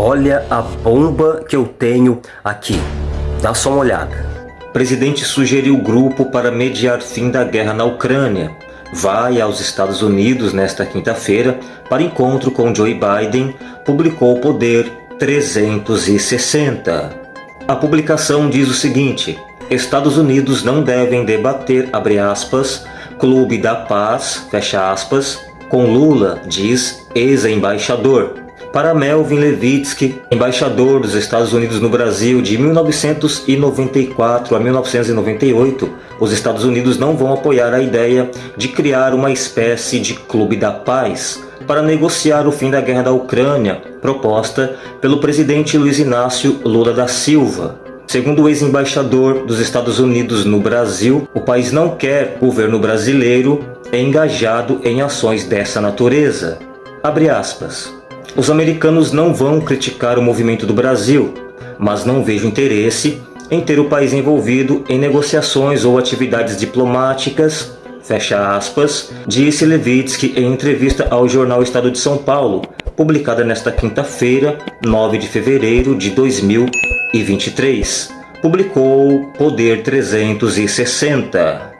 Olha a bomba que eu tenho aqui. Dá só uma olhada. Presidente sugeriu grupo para mediar fim da guerra na Ucrânia. Vai aos Estados Unidos nesta quinta-feira para encontro com Joe Biden, publicou o Poder 360. A publicação diz o seguinte, Estados Unidos não devem debater, abre aspas, Clube da Paz, fecha aspas, com Lula, diz ex-embaixador. Para Melvin Levitsky, embaixador dos Estados Unidos no Brasil de 1994 a 1998, os Estados Unidos não vão apoiar a ideia de criar uma espécie de Clube da Paz para negociar o fim da guerra da Ucrânia, proposta pelo presidente Luiz Inácio Lula da Silva. Segundo o ex-embaixador dos Estados Unidos no Brasil, o país não quer governo brasileiro engajado em ações dessa natureza. Abre aspas. Os americanos não vão criticar o movimento do Brasil, mas não vejo interesse em ter o país envolvido em negociações ou atividades diplomáticas, fecha aspas, disse Levitsky em entrevista ao jornal Estado de São Paulo, publicada nesta quinta-feira, 9 de fevereiro de 2023. Publicou Poder 360.